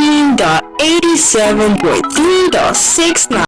19.87.3.69